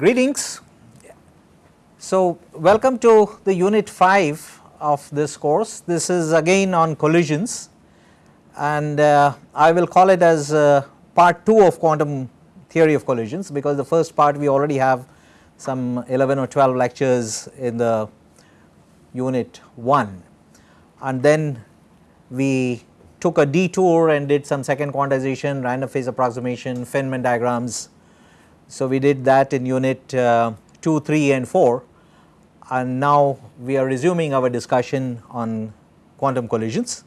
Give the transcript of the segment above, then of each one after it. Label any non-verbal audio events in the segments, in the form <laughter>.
Greetings. So, welcome to the unit 5 of this course. This is again on collisions and uh, I will call it as uh, part 2 of quantum theory of collisions because the first part we already have some 11 or 12 lectures in the unit 1 and then we took a detour and did some second quantization, random phase approximation, Feynman diagrams. So, we did that in unit uh, 2, 3 and 4 and now we are resuming our discussion on quantum collisions.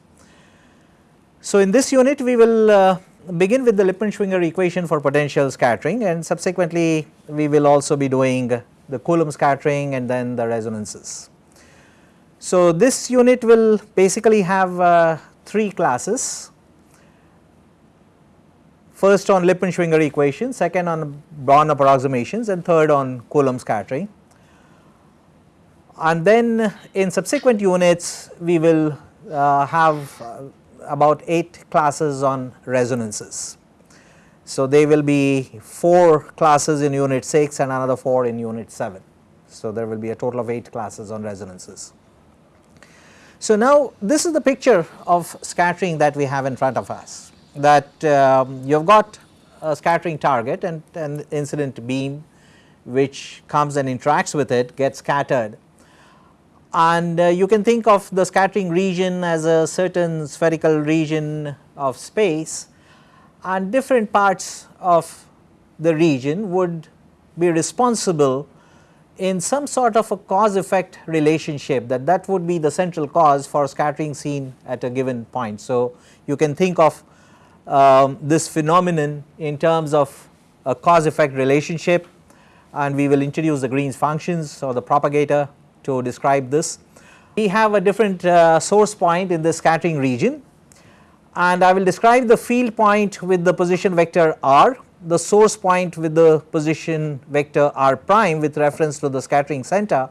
So, in this unit we will uh, begin with the Lippmann-Schwinger equation for potential scattering and subsequently we will also be doing the Coulomb scattering and then the resonances. So, this unit will basically have uh, 3 classes first on Lippmann-Schwinger equation, second on Born approximations and third on Coulomb scattering. And then in subsequent units we will uh, have uh, about 8 classes on resonances. So, they will be 4 classes in unit 6 and another 4 in unit 7. So, there will be a total of 8 classes on resonances. So, now this is the picture of scattering that we have in front of us that um, you have got a scattering target and an incident beam which comes and interacts with it gets scattered and uh, you can think of the scattering region as a certain spherical region of space and different parts of the region would be responsible in some sort of a cause effect relationship that that would be the central cause for scattering seen at a given point. So, you can think of um, this phenomenon in terms of a cause effect relationship and we will introduce the Green's functions or the propagator to describe this. We have a different uh, source point in the scattering region and I will describe the field point with the position vector r, the source point with the position vector r prime with reference to the scattering center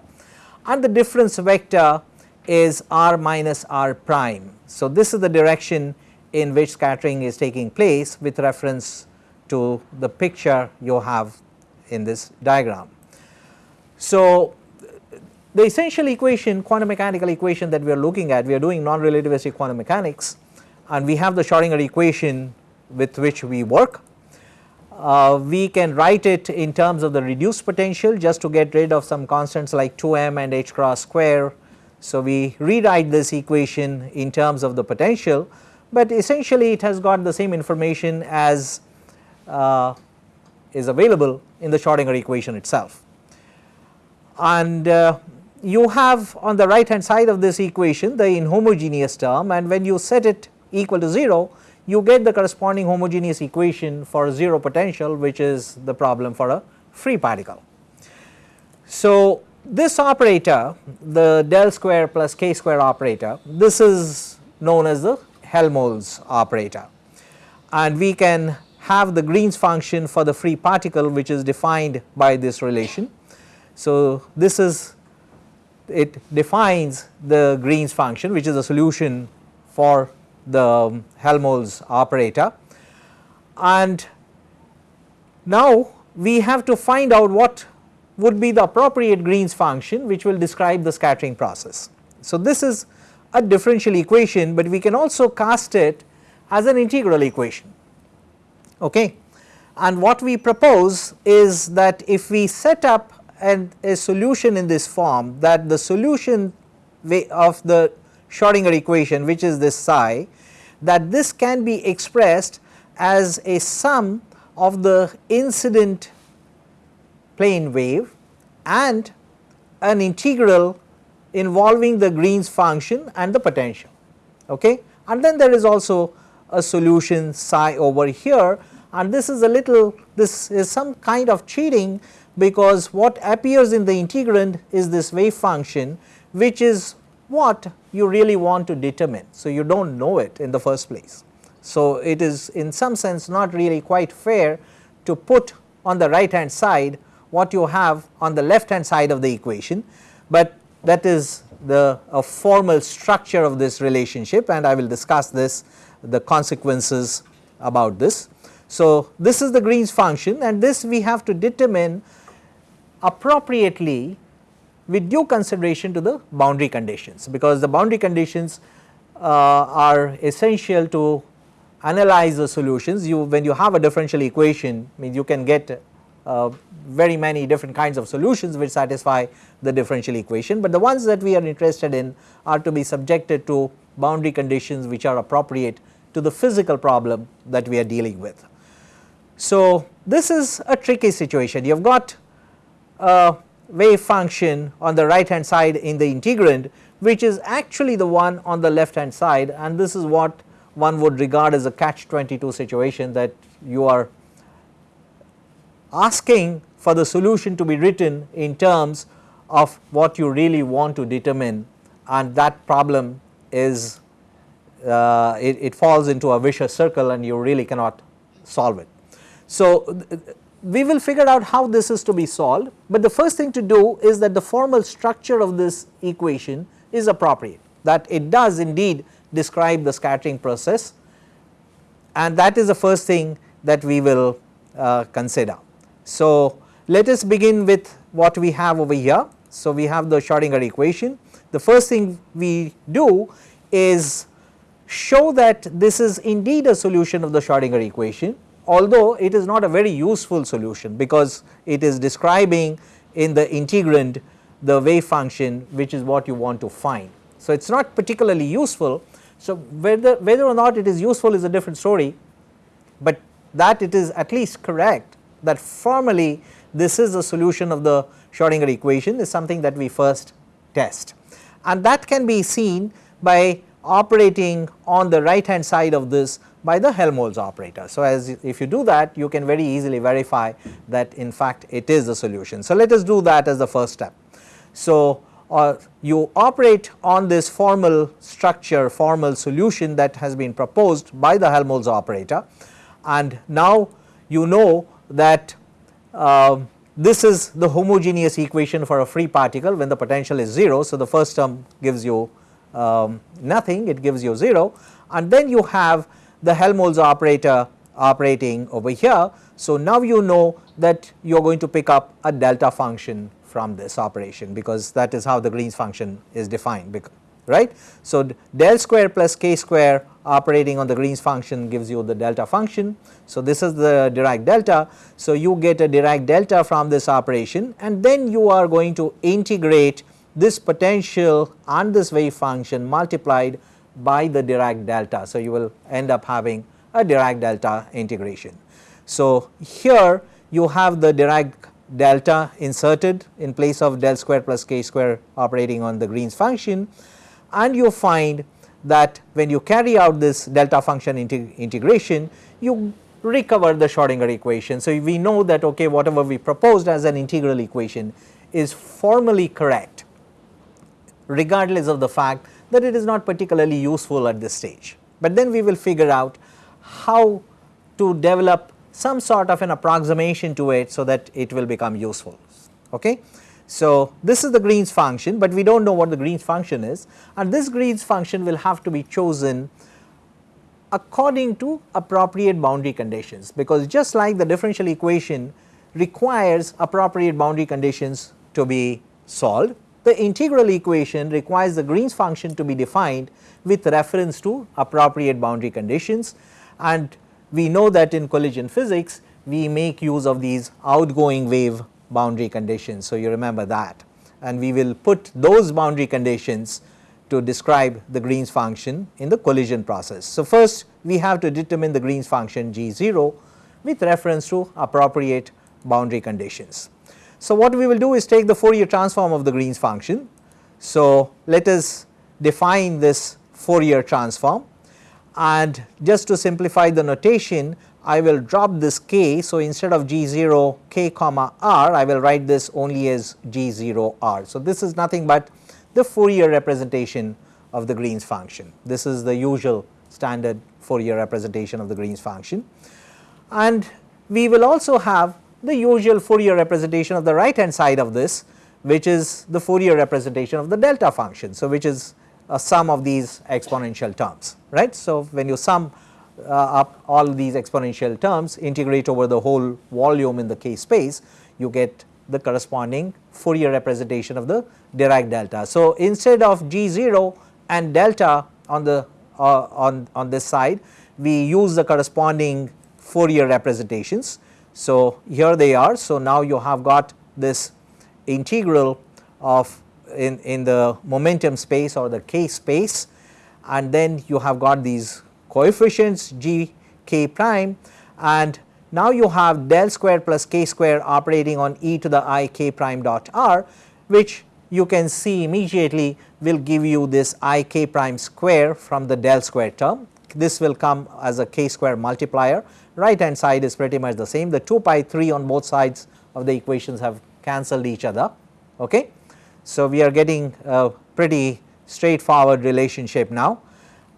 and the difference vector is r minus r prime. So, this is the direction in which scattering is taking place with reference to the picture you have in this diagram. So, the essential equation quantum mechanical equation that we are looking at we are doing non-relativistic quantum mechanics and we have the Schrodinger equation with which we work. Uh, we can write it in terms of the reduced potential just to get rid of some constants like 2m and h cross square. So, we rewrite this equation in terms of the potential but essentially it has got the same information as uh, is available in the Schrodinger equation itself. And uh, you have on the right hand side of this equation the inhomogeneous term and when you set it equal to 0 you get the corresponding homogeneous equation for 0 potential which is the problem for a free particle. So, this operator the del square plus k square operator this is known as the Helmholtz operator and we can have the Green's function for the free particle which is defined by this relation. So, this is it defines the Green's function which is a solution for the Helmholtz operator and now we have to find out what would be the appropriate Green's function which will describe the scattering process. So, this is a differential equation, but we can also cast it as an integral equation. Okay. And what we propose is that if we set up an, a solution in this form that the solution of the Schrodinger equation which is this psi that this can be expressed as a sum of the incident plane wave and an integral involving the Green's function and the potential okay and then there is also a solution psi over here and this is a little this is some kind of cheating because what appears in the integrand is this wave function which is what you really want to determine. So, you do not know it in the first place. So, it is in some sense not really quite fair to put on the right hand side what you have on the left hand side of the equation, but that is the formal structure of this relationship and I will discuss this the consequences about this. So, this is the Green's function and this we have to determine appropriately with due consideration to the boundary conditions because the boundary conditions uh, are essential to analyze the solutions. You when you have a differential equation I mean you can get uh, very many different kinds of solutions which satisfy the differential equation, but the ones that we are interested in are to be subjected to boundary conditions which are appropriate to the physical problem that we are dealing with. So, this is a tricky situation you have got a wave function on the right hand side in the integrand which is actually the one on the left hand side and this is what one would regard as a catch 22 situation that you are asking for the solution to be written in terms of what you really want to determine and that problem is uh, it, it, falls into a vicious circle and you really cannot solve it. So, we will figure out how this is to be solved, but the first thing to do is that the formal structure of this equation is appropriate that it does indeed describe the scattering process and that is the first thing that we will uh, consider. So, let us begin with what we have over here. So, we have the Schrodinger equation. The first thing we do is show that this is indeed a solution of the Schrodinger equation although it is not a very useful solution because it is describing in the integrand the wave function which is what you want to find. So, it is not particularly useful. So, whether, whether or not it is useful is a different story, but that it is at least correct that formally this is the solution of the Schrodinger equation is something that we first test. And that can be seen by operating on the right hand side of this by the Helmholtz operator. So, as if you do that you can very easily verify that in fact it is the solution. So, let us do that as the first step. So, uh, you operate on this formal structure formal solution that has been proposed by the Helmholtz operator and now you know that uh, this is the homogeneous equation for a free particle when the potential is 0. So, the first term gives you um, nothing it gives you 0 and then you have the Helmholtz operator operating over here. So, now you know that you are going to pick up a delta function from this operation because that is how the Green's function is defined right. So, del square plus k square operating on the Green's function gives you the delta function. So, this is the Dirac delta. So, you get a Dirac delta from this operation and then you are going to integrate this potential and this wave function multiplied by the Dirac delta. So, you will end up having a Dirac delta integration. So, here you have the Dirac delta inserted in place of del square plus k square operating on the Green's function and you find that when you carry out this delta function integ integration you recover the Schrodinger equation. So, we know that okay whatever we proposed as an integral equation is formally correct regardless of the fact that it is not particularly useful at this stage. But then we will figure out how to develop some sort of an approximation to it so that it will become useful. Okay? So, this is the Green's function, but we do not know what the Green's function is. And this Green's function will have to be chosen according to appropriate boundary conditions because just like the differential equation requires appropriate boundary conditions to be solved, the integral equation requires the Green's function to be defined with reference to appropriate boundary conditions. And we know that in collision physics we make use of these outgoing wave boundary conditions. So, you remember that and we will put those boundary conditions to describe the Green's function in the collision process. So, first we have to determine the Green's function G 0 with reference to appropriate boundary conditions. So, what we will do is take the Fourier transform of the Green's function. So, let us define this Fourier transform and just to simplify the notation I will drop this k. So, instead of g 0 k comma r I will write this only as g 0 r. So, this is nothing but the Fourier representation of the Green's function. This is the usual standard Fourier representation of the Green's function and we will also have the usual Fourier representation of the right hand side of this which is the Fourier representation of the delta function. So, which is a sum of these exponential terms right. So, when you sum up all these exponential terms integrate over the whole volume in the k space you get the corresponding Fourier representation of the Dirac delta. So, instead of G 0 and delta on the uh, on, on this side we use the corresponding Fourier representations. So, here they are. So, now you have got this integral of in, in the momentum space or the k space and then you have got these coefficients g k prime and now you have del square plus k square operating on e to the i k prime dot r which you can see immediately will give you this i k prime square from the del square term. This will come as a k square multiplier right hand side is pretty much the same the 2 pi 3 on both sides of the equations have cancelled each other. Okay. So, we are getting a pretty straightforward relationship now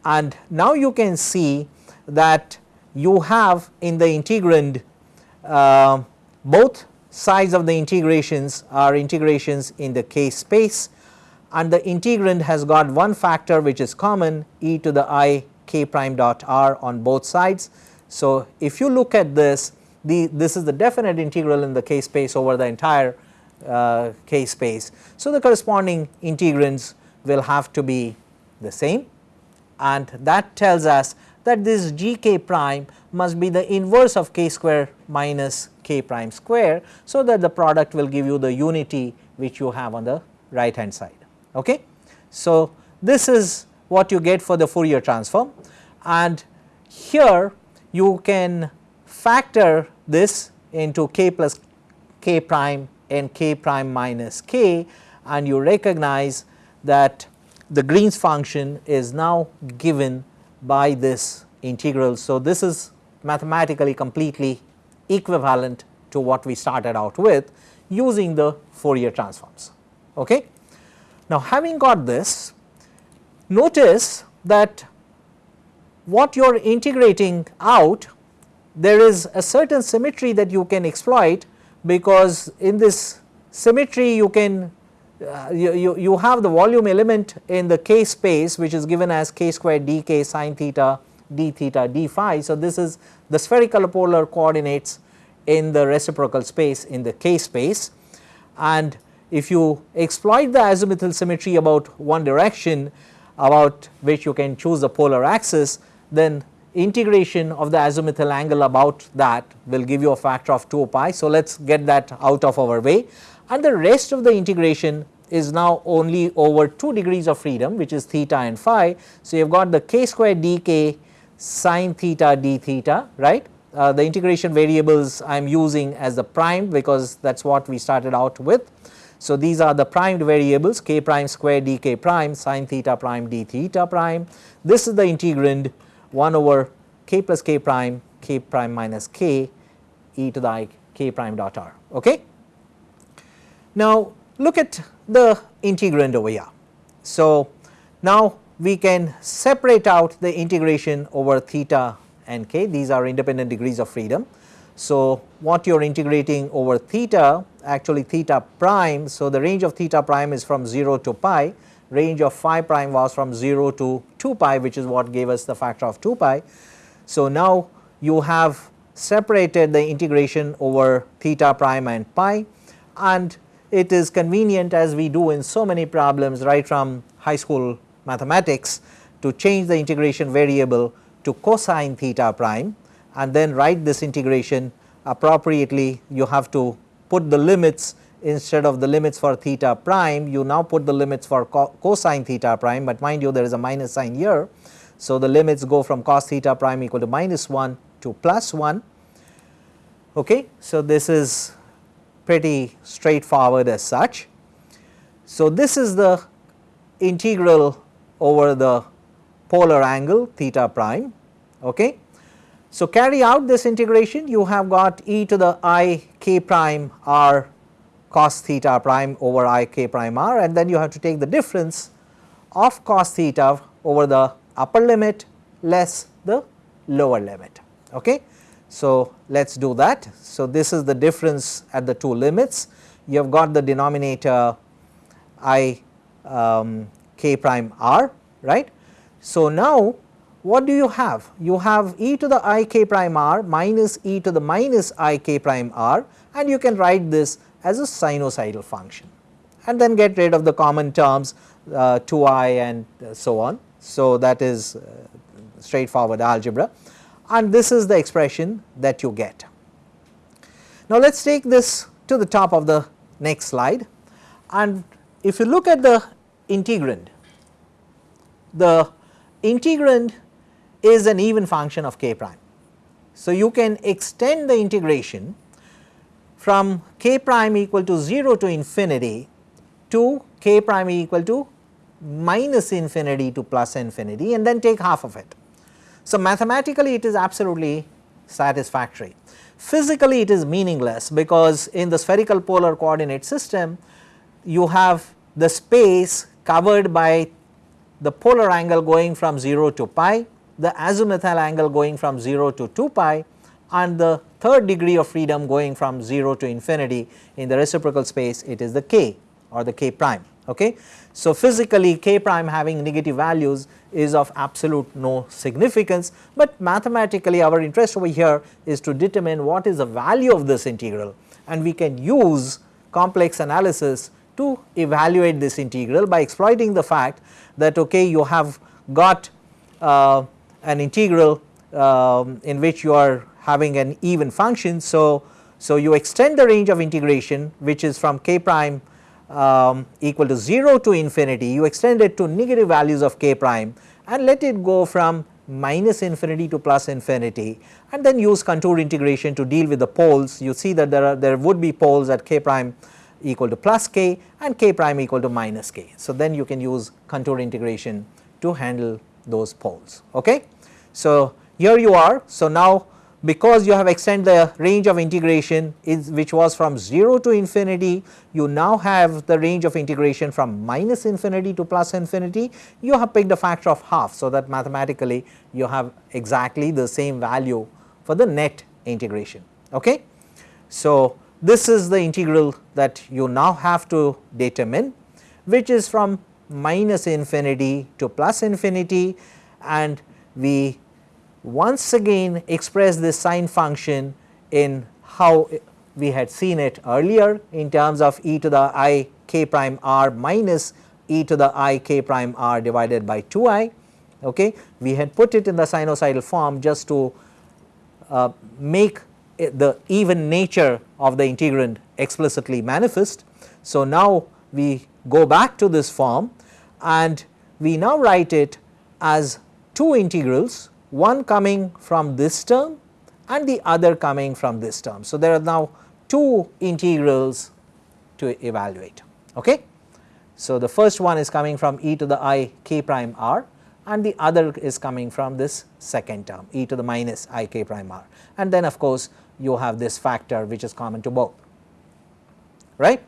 and now you can see that you have in the integrand uh, both sides of the integrations are integrations in the k space and the integrand has got one factor which is common e to the i k prime dot r on both sides. So, if you look at this the this is the definite integral in the k space over the entire uh, k space. So, the corresponding integrands will have to be the same and that tells us that this g k prime must be the inverse of k square minus k prime square. So, that the product will give you the unity which you have on the right hand side. Okay. So, this is what you get for the Fourier transform and here you can factor this into k plus k prime and k prime minus k and you recognize that the Green's function is now given by this integral. So, this is mathematically completely equivalent to what we started out with using the Fourier transforms. Okay. Now, having got this notice that what you are integrating out there is a certain symmetry that you can exploit because in this symmetry you can uh, you, you, have the volume element in the k space which is given as k squared dk sine theta d theta d phi. So, this is the spherical polar coordinates in the reciprocal space in the k space and if you exploit the azimuthal symmetry about one direction about which you can choose the polar axis then integration of the azimuthal angle about that will give you a factor of 2 pi. So, let us get that out of our way and the rest of the integration is now only over 2 degrees of freedom which is theta and phi. So, you have got the k square dk sine theta d theta right. Uh, the integration variables I am using as the prime because that is what we started out with. So, these are the primed variables k prime square dk prime sine theta prime d theta prime. This is the integrand 1 over k plus k prime k prime minus k e to the i k prime dot r. Okay. Now, look at the integrand over here. So, now we can separate out the integration over theta and k these are independent degrees of freedom. So, what you are integrating over theta actually theta prime. So, the range of theta prime is from 0 to pi range of phi prime was from 0 to 2 pi which is what gave us the factor of 2 pi. So, now you have separated the integration over theta prime and pi and it is convenient as we do in so many problems right from high school mathematics to change the integration variable to cosine theta prime and then write this integration appropriately you have to put the limits instead of the limits for theta prime you now put the limits for co cosine theta prime, but mind you there is a minus sign here. So, the limits go from cos theta prime equal to minus 1 to plus 1. Okay. So, this is pretty straightforward as such. So, this is the integral over the polar angle theta prime. Okay. So, carry out this integration you have got e to the i k prime r cos theta prime over i k prime r and then you have to take the difference of cos theta over the upper limit less the lower limit. Okay. So, let us do that. So, this is the difference at the two limits you have got the denominator i um, k prime r right. So, now what do you have? You have e to the i k prime r minus e to the minus i k prime r and you can write this as a sinusoidal function and then get rid of the common terms uh, 2i and so on. So, that is uh, straightforward algebra and this is the expression that you get. Now, let us take this to the top of the next slide and if you look at the integrand, the integrand is an even function of k prime. So, you can extend the integration from k prime equal to 0 to infinity to k prime equal to minus infinity to plus infinity and then take half of it. So, mathematically it is absolutely satisfactory. Physically it is meaningless because in the spherical polar coordinate system you have the space covered by the polar angle going from 0 to pi, the azimuthal angle going from 0 to 2 pi and the third degree of freedom going from 0 to infinity in the reciprocal space it is the k or the k prime. Okay. So, physically k prime having negative values is of absolute no significance, but mathematically our interest over here is to determine what is the value of this integral and we can use complex analysis to evaluate this integral by exploiting the fact that okay you have got uh, an integral um, in which you are having an even function. So, so you extend the range of integration which is from k prime um, equal to 0 to infinity you extend it to negative values of k prime and let it go from minus infinity to plus infinity and then use contour integration to deal with the poles you see that there are there would be poles at k prime equal to plus k and k prime equal to minus k. So, then you can use contour integration to handle those poles. Okay. So, here you are. So, now because you have extended the range of integration is which was from 0 to infinity, you now have the range of integration from minus infinity to plus infinity, you have picked a factor of half. So, that mathematically you have exactly the same value for the net integration. Okay. So, this is the integral that you now have to determine which is from minus infinity to plus infinity and we once again express this sine function in how we had seen it earlier in terms of e to the i k prime r minus e to the i k prime r divided by 2 i. Okay. We had put it in the sinusoidal form just to uh, make the even nature of the integrand explicitly manifest. So, now we go back to this form and we now write it as two integrals one coming from this term and the other coming from this term. So, there are now two integrals to evaluate. Okay. So, the first one is coming from e to the i k prime r and the other is coming from this second term e to the minus i k prime r and then of course, you have this factor which is common to both right.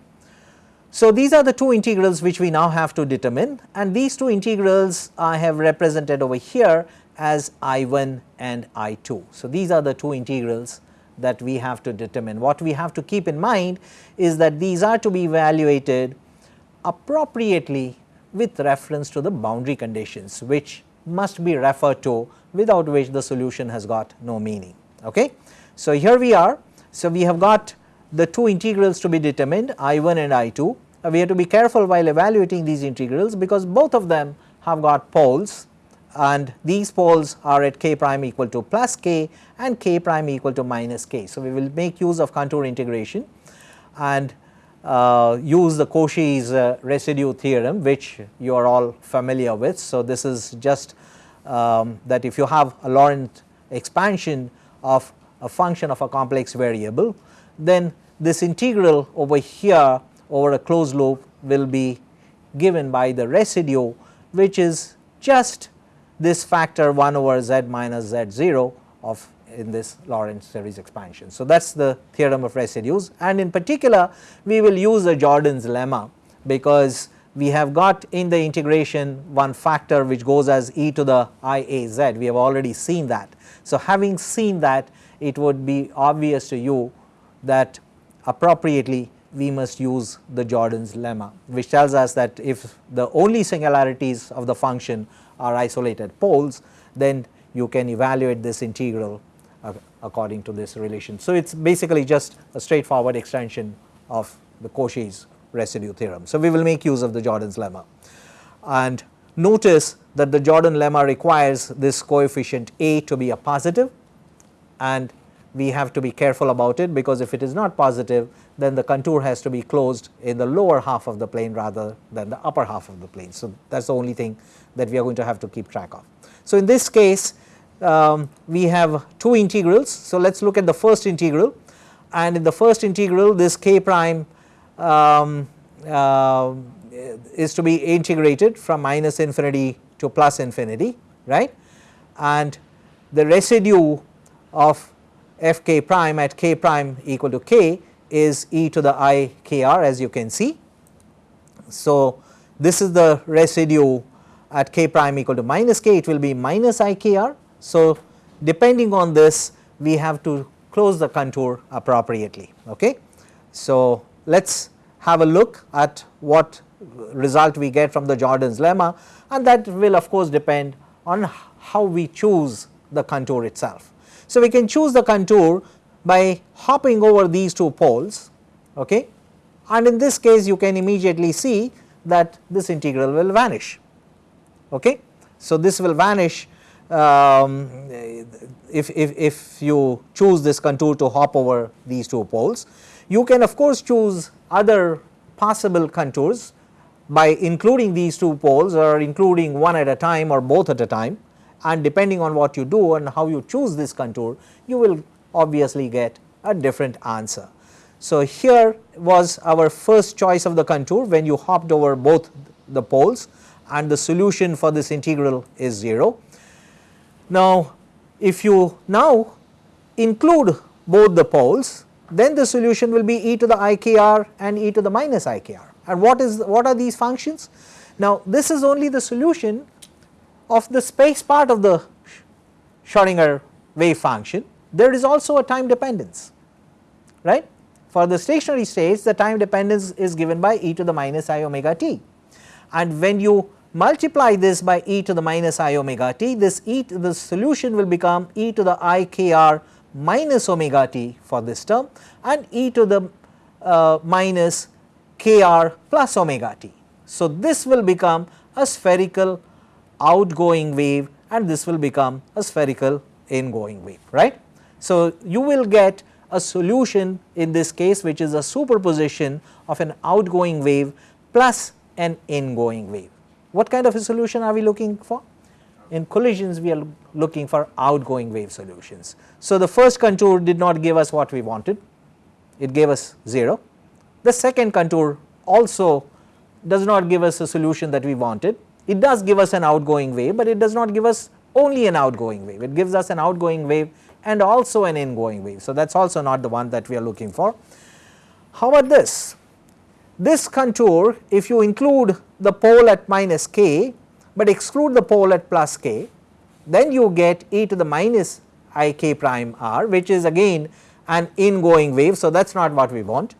So, these are the two integrals which we now have to determine and these two integrals I have represented over here as I1 and I2. So, these are the two integrals that we have to determine. What we have to keep in mind is that these are to be evaluated appropriately with reference to the boundary conditions which must be referred to without which the solution has got no meaning. Okay. So, here we are. So, we have got the two integrals to be determined I1 and I2. Uh, we have to be careful while evaluating these integrals because both of them have got poles and these poles are at k prime equal to plus k and k prime equal to minus k. So, we will make use of contour integration and uh, use the Cauchy's uh, residue theorem which you are all familiar with. So, this is just um, that if you have a Laurent expansion of a function of a complex variable then this integral over here over a closed loop will be given by the residue which is just this factor 1 over z minus z 0 of in this Laurent series expansion. So, that is the theorem of residues and in particular we will use the Jordan's lemma because we have got in the integration one factor which goes as e to the i a z we have already seen that. So, having seen that it would be obvious to you that appropriately we must use the Jordan's lemma which tells us that if the only singularities of the function are isolated poles then you can evaluate this integral uh, according to this relation. So, it is basically just a straightforward extension of the Cauchy's residue theorem. So, we will make use of the Jordan's lemma and notice that the Jordan lemma requires this coefficient a to be a positive and we have to be careful about it because if it is not positive then the contour has to be closed in the lower half of the plane rather than the upper half of the plane. So, that is the only thing that we are going to have to keep track of. So, in this case um, we have two integrals. So, let us look at the first integral and in the first integral this k prime um, uh, is to be integrated from minus infinity to plus infinity right and the residue of f k prime at k prime equal to k is e to the i k r as you can see. So, this is the residue at k prime equal to minus k it will be minus i k r. So, depending on this we have to close the contour appropriately. Okay. So, let us have a look at what result we get from the Jordan's lemma and that will of course depend on how we choose the contour itself. So, we can choose the contour by hopping over these two poles okay and in this case you can immediately see that this integral will vanish okay. So, this will vanish um, if, if, if you choose this contour to hop over these two poles. You can of course choose other possible contours by including these two poles or including one at a time or both at a time and depending on what you do and how you choose this contour you will obviously get a different answer. So, here was our first choice of the contour when you hopped over both the poles and the solution for this integral is 0. Now, if you now include both the poles then the solution will be e to the ikr and e to the minus ikr and what is what are these functions? Now, this is only the solution of the space part of the Schrodinger wave function, there is also a time dependence, right. For the stationary states the time dependence is given by e to the minus i omega t and when you multiply this by e to the minus i omega t this e to the solution will become e to the i k r minus omega t for this term and e to the uh, minus k r plus omega t. So, this will become a spherical outgoing wave and this will become a spherical ingoing wave right. So, you will get a solution in this case which is a superposition of an outgoing wave plus an ingoing wave. What kind of a solution are we looking for? In collisions we are looking for outgoing wave solutions. So, the first contour did not give us what we wanted, it gave us 0. The second contour also does not give us a solution that we wanted, it does give us an outgoing wave, but it does not give us only an outgoing wave, it gives us an outgoing wave and also an ingoing wave. So, that is also not the one that we are looking for. How about this? This contour if you include the pole at minus k, but exclude the pole at plus k, then you get e to the minus i k prime r which is again an ingoing wave. So, that is not what we want.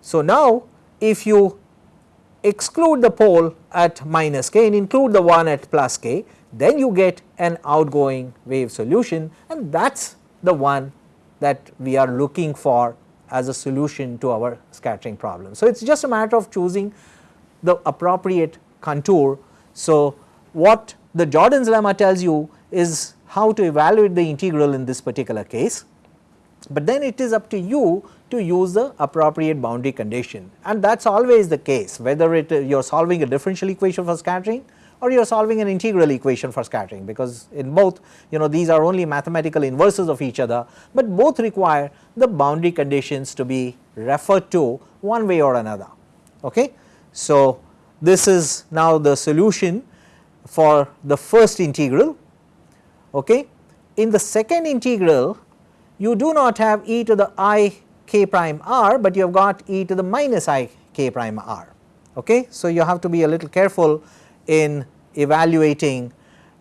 So, now if you exclude the pole at minus k and include the one at plus k, then you get an outgoing wave solution and that is the one that we are looking for as a solution to our scattering problem. So, it is just a matter of choosing the appropriate contour. So, what the Jordan's lemma tells you is how to evaluate the integral in this particular case, but then it is up to you to use the appropriate boundary condition and that is always the case whether it you are solving a differential equation for scattering or you are solving an integral equation for scattering because in both you know these are only mathematical inverses of each other, but both require the boundary conditions to be referred to one way or another. Okay. So, this is now the solution for the first integral. Okay. In the second integral you do not have e to the i k prime r, but you have got e to the minus i k prime r. Okay. So, you have to be a little careful in evaluating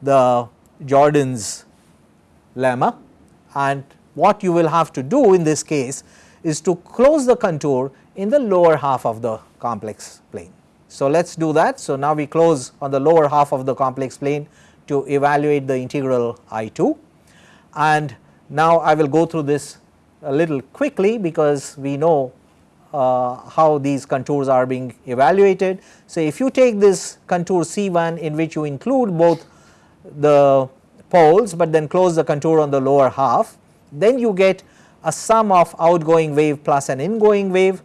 the Jordan's lemma and what you will have to do in this case is to close the contour in the lower half of the complex plane. So, let us do that. So, now we close on the lower half of the complex plane to evaluate the integral I 2 and now I will go through this a little quickly because we know uh, how these contours are being evaluated. So, if you take this contour C1 in which you include both the poles, but then close the contour on the lower half, then you get a sum of outgoing wave plus an ingoing wave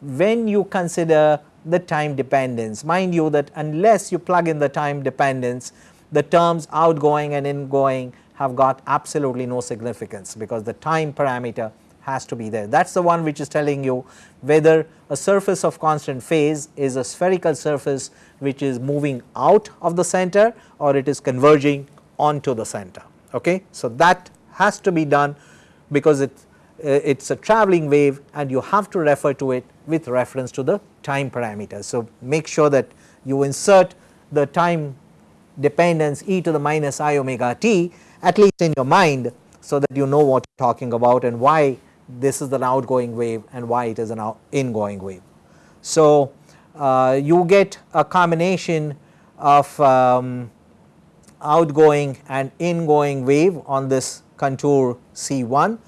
when you consider the time dependence. Mind you that unless you plug in the time dependence, the terms outgoing and ingoing have got absolutely no significance because the time parameter has to be there. That is the one which is telling you whether a surface of constant phase is a spherical surface which is moving out of the center or it is converging onto the center. Okay? So, that has to be done because it uh, it is a travelling wave and you have to refer to it with reference to the time parameter. So, make sure that you insert the time dependence e to the minus i omega t at least in your mind so that you know what you are talking about and why this is an outgoing wave and why it is an ingoing wave. So, uh, you get a combination of um, outgoing and ingoing wave on this contour C1.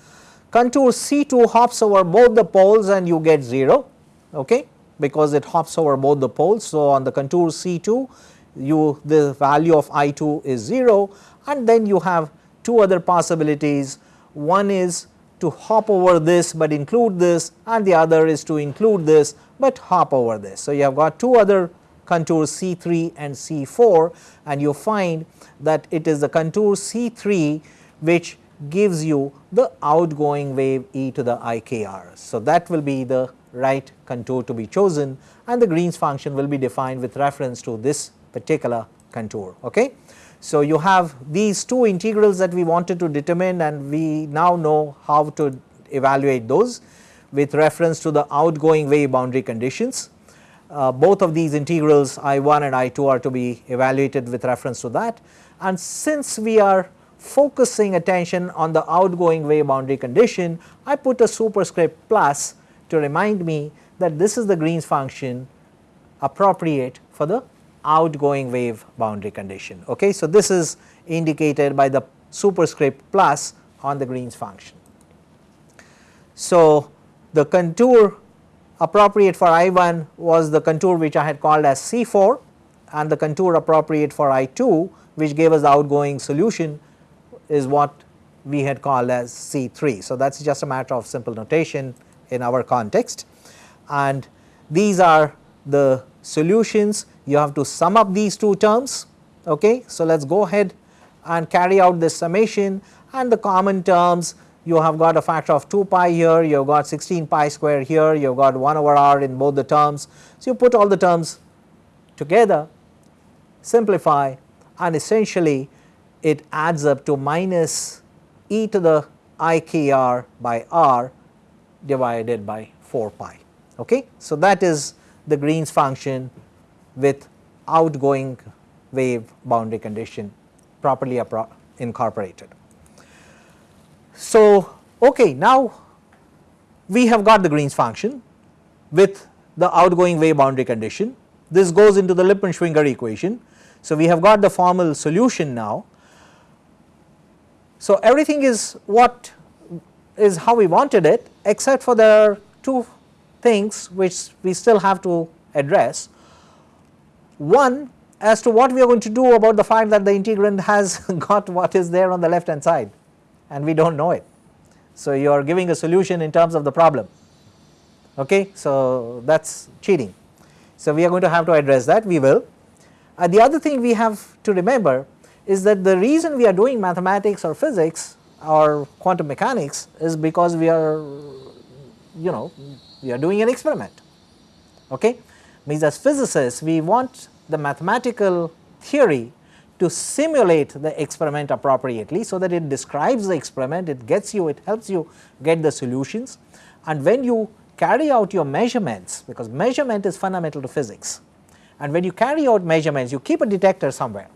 Contour C2 hops over both the poles and you get 0 okay, because it hops over both the poles. So, on the contour C2 you the value of I2 is 0 and then you have two other possibilities. One is to hop over this, but include this and the other is to include this, but hop over this. So, you have got two other contours C3 and C4 and you find that it is the contour C3 which gives you the outgoing wave e to the ikr. So, that will be the right contour to be chosen and the Green's function will be defined with reference to this particular contour. Okay. So, you have these two integrals that we wanted to determine and we now know how to evaluate those with reference to the outgoing wave boundary conditions. Uh, both of these integrals I1 and I2 are to be evaluated with reference to that and since we are focusing attention on the outgoing wave boundary condition, I put a superscript plus to remind me that this is the Green's function appropriate for the outgoing wave boundary condition. Okay. So, this is indicated by the superscript plus on the Green's function. So, the contour appropriate for I1 was the contour which I had called as C4 and the contour appropriate for I2 which gave us the outgoing solution is what we had called as C3. So, that is just a matter of simple notation in our context and these are the solutions you have to sum up these two terms. Okay. So, let us go ahead and carry out this summation and the common terms you have got a factor of 2 pi here, you have got 16 pi square here, you have got 1 over r in both the terms. So, you put all the terms together, simplify and essentially it adds up to minus e to the i k r by r divided by 4 pi. Okay. So, that is the Green's function with outgoing wave boundary condition properly incorporated. So, okay, now we have got the Green's function with the outgoing wave boundary condition. This goes into the Lippmann-Schwinger equation. So, we have got the formal solution now. So, everything is what is how we wanted it except for there are two things which we still have to address. One as to what we are going to do about the fact that the integrand has <laughs> got what is there on the left hand side and we do not know it. So, you are giving a solution in terms of the problem okay. So, that is cheating. So, we are going to have to address that we will. Uh, the other thing we have to remember is that the reason we are doing mathematics or physics or quantum mechanics is because we are you know we are doing an experiment okay? Means as physicists we want the mathematical theory to simulate the experiment appropriately so that it describes the experiment, it gets you, it helps you get the solutions. And when you carry out your measurements because measurement is fundamental to physics and when you carry out measurements you keep a detector somewhere.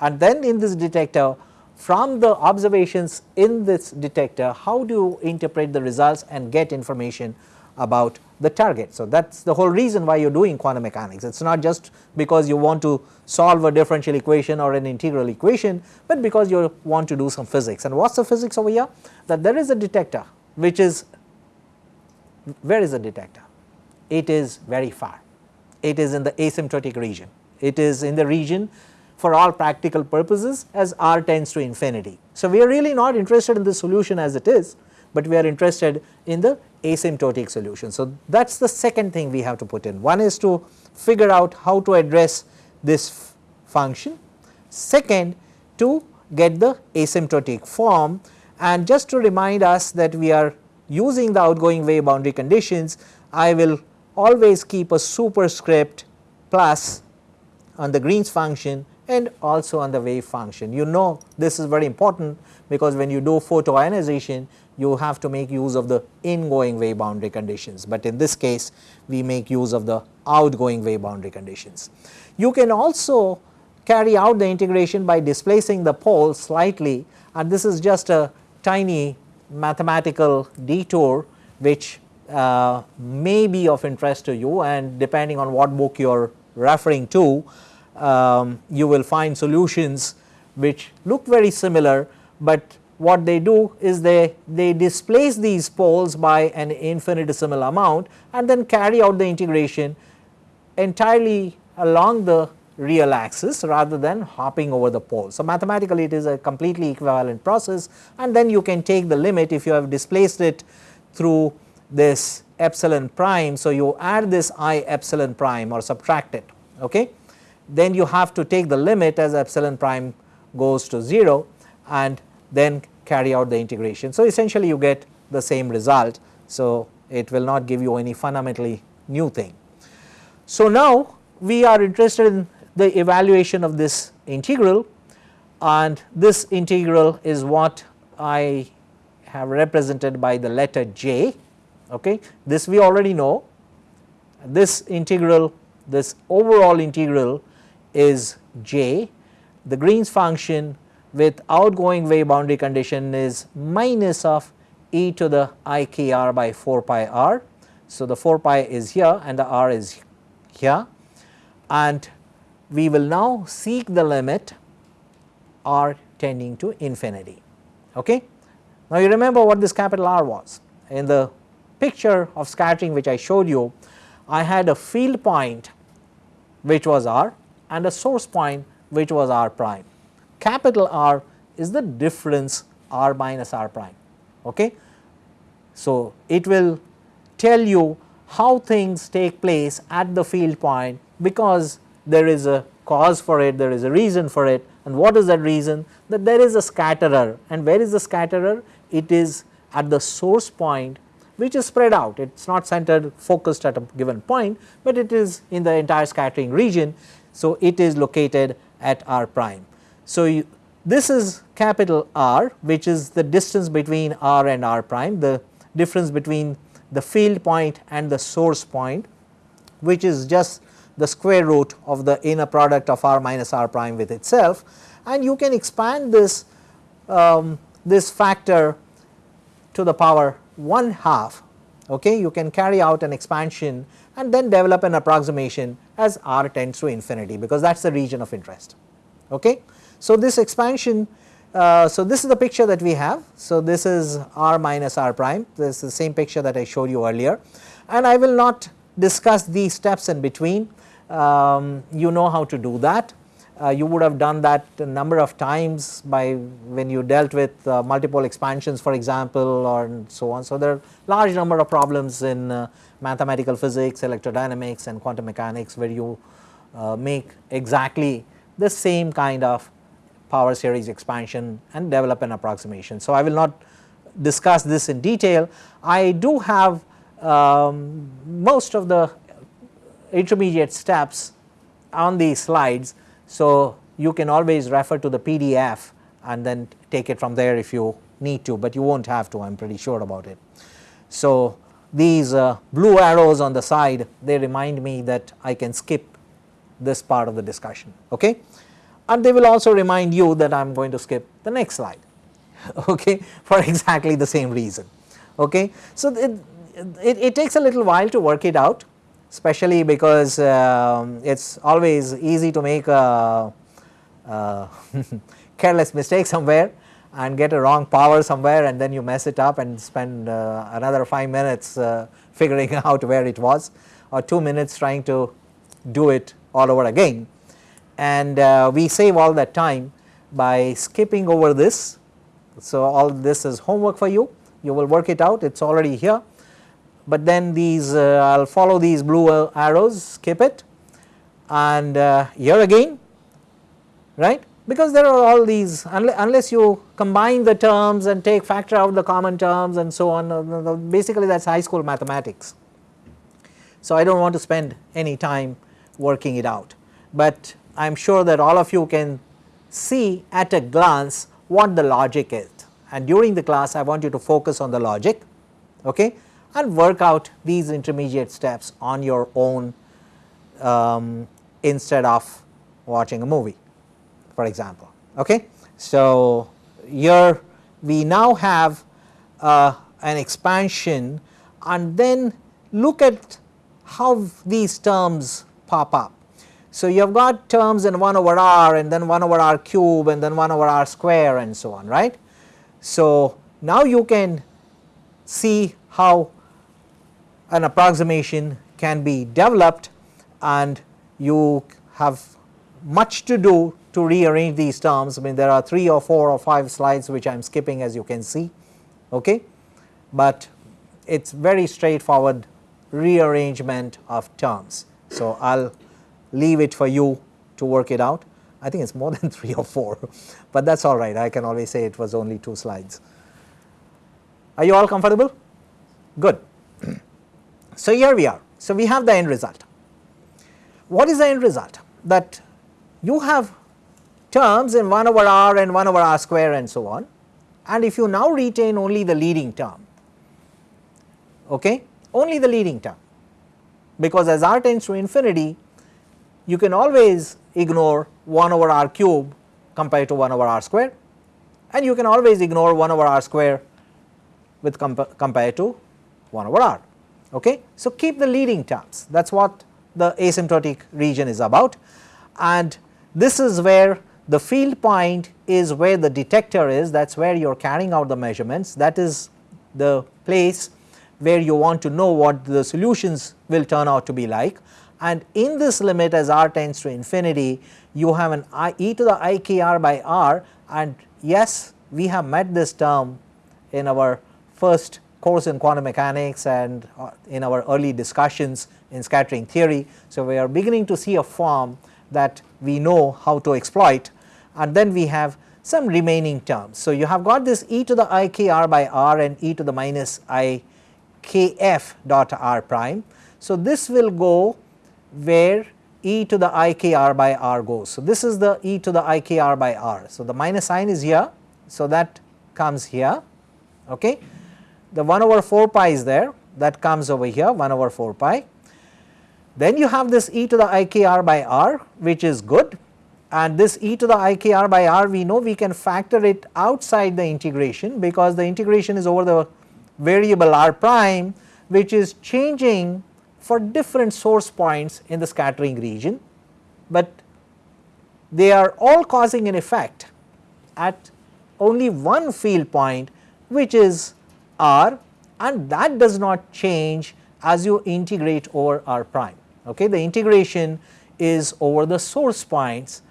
And then in this detector from the observations in this detector how do you interpret the results and get information about the target. So, that is the whole reason why you are doing quantum mechanics. It is not just because you want to solve a differential equation or an integral equation, but because you want to do some physics. And what is the physics over here? That there is a detector which is where is the detector? It is very far, it is in the asymptotic region, it is in the region for all practical purposes as r tends to infinity. So, we are really not interested in the solution as it is, but we are interested in the asymptotic solution. So, that is the second thing we have to put in. One is to figure out how to address this function. Second, to get the asymptotic form and just to remind us that we are using the outgoing wave boundary conditions, I will always keep a superscript plus on the Green's function and also on the wave function. You know this is very important because when you do photoionization you have to make use of the ingoing wave boundary conditions, but in this case we make use of the outgoing wave boundary conditions. You can also carry out the integration by displacing the pole slightly and this is just a tiny mathematical detour which uh, may be of interest to you and depending on what book you are referring to um, you will find solutions which look very similar, but what they do is they, they displace these poles by an infinitesimal amount and then carry out the integration entirely along the real axis rather than hopping over the pole. So, mathematically it is a completely equivalent process and then you can take the limit if you have displaced it through this epsilon prime. So, you add this i epsilon prime or subtract it okay. Then you have to take the limit as epsilon prime goes to 0 and then carry out the integration. So, essentially you get the same result. So, it will not give you any fundamentally new thing. So, now we are interested in the evaluation of this integral and this integral is what I have represented by the letter j. Okay. This we already know this integral this overall integral is j. The Green's function with outgoing wave boundary condition is minus of e to the i k r by 4 pi r. So, the 4 pi is here and the r is here and we will now seek the limit r tending to infinity. Okay. Now, you remember what this capital R was in the picture of scattering which I showed you I had a field point which was r and a source point which was r prime. Capital R is the difference r minus r prime. Okay. So, it will tell you how things take place at the field point because there is a cause for it, there is a reason for it and what is that reason? That there is a scatterer and where is the scatterer? It is at the source point which is spread out, it is not centered focused at a given point, but it is in the entire scattering region. So, it is located at r prime. So, you, this is capital R which is the distance between r and r prime, the difference between the field point and the source point which is just the square root of the inner product of r minus r prime with itself. And you can expand this um, this factor to the power 1 half. Okay? You can carry out an expansion and then develop an approximation as r tends to infinity because that is the region of interest. Okay. So this expansion uh, so this is the picture that we have. So this is r minus r prime. This is the same picture that I showed you earlier. And I will not discuss these steps in between. Um, you know how to do that uh, you would have done that a number of times by when you dealt with uh, multipole expansions for example or so on. So, there are large number of problems in uh, mathematical physics, electrodynamics and quantum mechanics where you uh, make exactly the same kind of power series expansion and develop an approximation. So, I will not discuss this in detail. I do have um, most of the intermediate steps on these slides. So, you can always refer to the PDF and then take it from there if you need to, but you will not have to I am pretty sure about it. So, these uh, blue arrows on the side they remind me that I can skip this part of the discussion okay and they will also remind you that I am going to skip the next slide <laughs> okay for exactly the same reason okay. So, it, it, it takes a little while to work it out especially because um, it is always easy to make a, <laughs> a careless mistake somewhere and get a wrong power somewhere and then you mess it up and spend uh, another 5 minutes uh, <laughs> figuring <laughs> out where it was or 2 minutes trying to do it all over again. And uh, we save all that time by skipping over this. So, all this is homework for you, you will work it out it is already here, but then these I will follow these blue arrows skip it. And uh, here again right? Because there are all these unless you combine the terms and take factor out the common terms and so on uh, basically that is high school mathematics. So, I do not want to spend any time working it out, but I am sure that all of you can see at a glance what the logic is. And during the class I want you to focus on the logic okay, and work out these intermediate steps on your own um, instead of watching a movie for example. Okay. So, here we now have uh, an expansion and then look at how these terms pop up. So, you have got terms in 1 over r and then 1 over r cube and then 1 over r square and so on right. So, now you can see how an approximation can be developed and you have much to do to rearrange these terms. I mean there are 3 or 4 or 5 slides which I am skipping as you can see, okay. but it is very straightforward rearrangement of terms. So, I will leave it for you to work it out. I think it is more than <laughs> 3 or 4, but that is alright I can always say it was only 2 slides. Are you all comfortable? Good. So, here we are. So, we have the end result. What is the end result? That you have terms in 1 over r and 1 over r square and so on and if you now retain only the leading term, okay, only the leading term because as r tends to infinity you can always ignore 1 over r cube compared to 1 over r square and you can always ignore 1 over r square with compa compared to 1 over r. Okay. So, keep the leading terms that is what the asymptotic region is about. And this is where the field point is where the detector is. That is where you are carrying out the measurements. That is the place where you want to know what the solutions will turn out to be like. And in this limit as r tends to infinity you have an i e to the i k r by r. And yes we have met this term in our first course in quantum mechanics and uh, in our early discussions in scattering theory. So, we are beginning to see a form that we know how to exploit and then we have some remaining terms. So, you have got this e to the i k r by r and e to the minus i k f dot r prime. So, this will go where e to the i k r by r goes. So, this is the e to the i k r by r. So, the minus sign is here. So, that comes here. Okay. The 1 over 4 pi is there that comes over here 1 over 4 pi. Then you have this e to the i k r by r which is good. And this e to the i k r by r we know we can factor it outside the integration because the integration is over the variable r prime which is changing for different source points in the scattering region, but they are all causing an effect at only one field point which is r and that does not change as you integrate over r prime. Okay. The integration is over the source points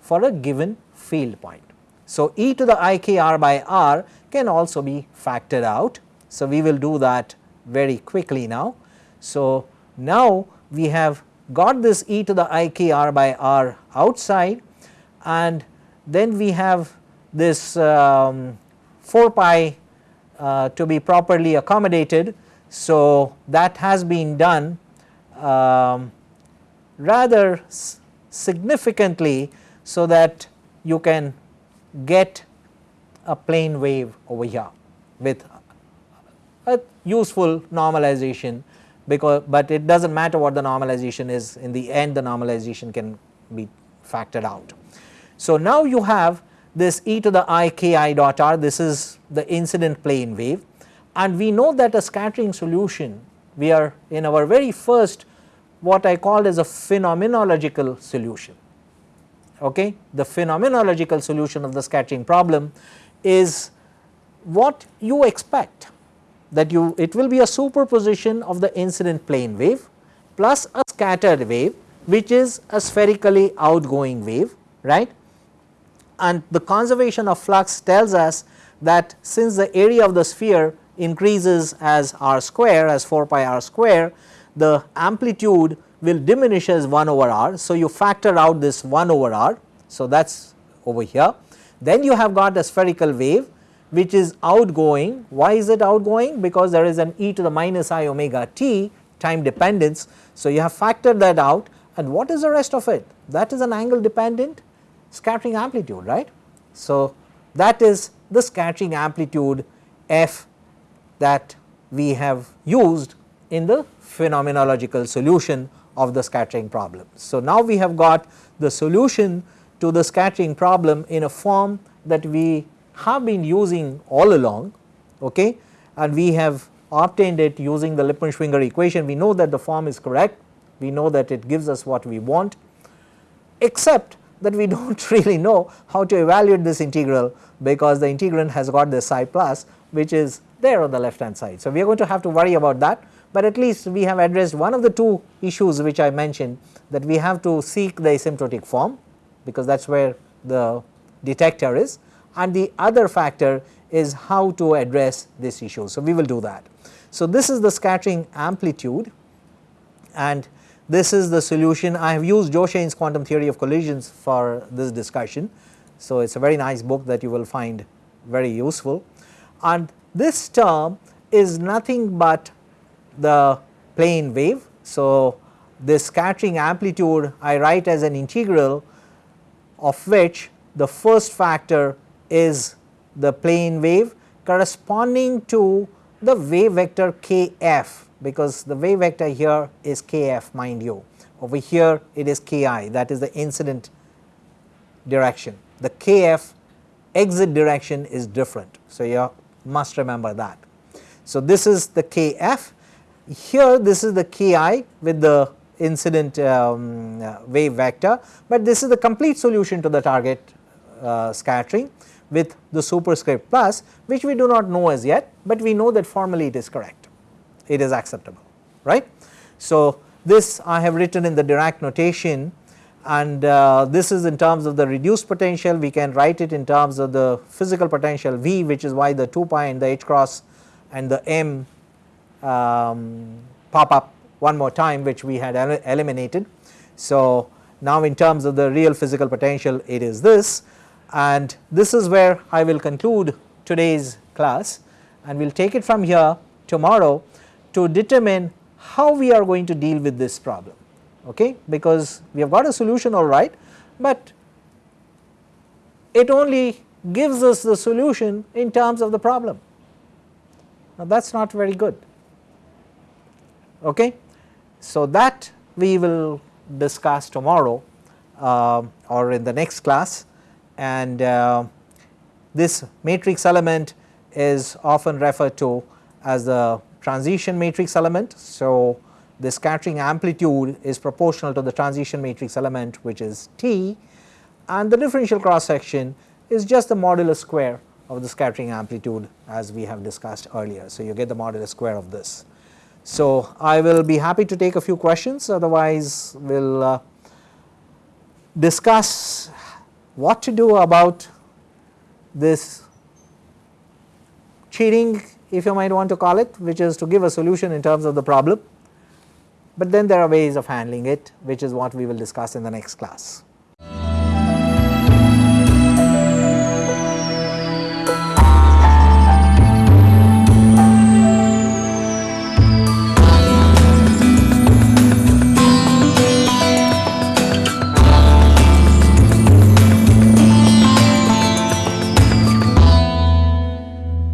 for a given field point. So, e to the i k r by r can also be factored out. So, we will do that very quickly now. So, now we have got this e to the i k r by r outside and then we have this um, 4 pi uh, to be properly accommodated. So, that has been done um, rather significantly so that you can get a plane wave over here with a useful normalization because but it does not matter what the normalization is in the end the normalization can be factored out. So, now you have this e to the i k i dot r this is the incident plane wave. And we know that a scattering solution we are in our very first what I called as a phenomenological solution. okay, the phenomenological solution of the scattering problem is what you expect that you it will be a superposition of the incident plane wave plus a scattered wave which is a spherically outgoing wave right? And the conservation of flux tells us that since the area of the sphere increases as r square as 4 pi r square the amplitude will diminish as 1 over r. So, you factor out this 1 over r. So, that is over here. Then you have got a spherical wave which is outgoing. Why is it outgoing? Because there is an e to the minus i omega t time dependence. So, you have factored that out and what is the rest of it? That is an angle dependent scattering amplitude right. So, that is the scattering amplitude f that we have used in the phenomenological solution of the scattering problem. So, now we have got the solution to the scattering problem in a form that we have been using all along okay, and we have obtained it using the Lippmann-Schwinger equation. We know that the form is correct, we know that it gives us what we want except that we <laughs> do not really know how to evaluate this integral because the integrand has got this psi plus which is there on the left hand side. So, we are going to have to worry about that but at least we have addressed one of the two issues which I mentioned that we have to seek the asymptotic form because that is where the detector is and the other factor is how to address this issue. So, we will do that. So, this is the scattering amplitude and this is the solution I have used Joachain's quantum theory of collisions for this discussion. So, it is a very nice book that you will find very useful. And this term is nothing but the plane wave. So, this scattering amplitude I write as an integral of which the first factor is the plane wave corresponding to the wave vector kf because the wave vector here is kf mind you. Over here it is ki that is the incident direction the kf exit direction is different. So, you must remember that. So, this is the kf here this is the ki with the incident um, uh, wave vector, but this is the complete solution to the target uh, scattering with the superscript plus which we do not know as yet, but we know that formally it is correct, it is acceptable right. So, this I have written in the Dirac notation and uh, this is in terms of the reduced potential. We can write it in terms of the physical potential V which is why the 2 pi and the h cross and the m um, pop up one more time which we had el eliminated. So, now in terms of the real physical potential it is this. And this is where I will conclude today's class. And we will take it from here tomorrow to determine how we are going to deal with this problem okay because we have got a solution all right, but it only gives us the solution in terms of the problem. Now that is not very good okay. So that we will discuss tomorrow uh, or in the next class and uh, this matrix element is often referred to as the transition matrix element. So, the scattering amplitude is proportional to the transition matrix element which is T and the differential cross section is just the modulus square of the scattering amplitude as we have discussed earlier. So, you get the modulus square of this. So, I will be happy to take a few questions otherwise we will uh, discuss what to do about this cheating if you might want to call it which is to give a solution in terms of the problem, but then there are ways of handling it which is what we will discuss in the next class.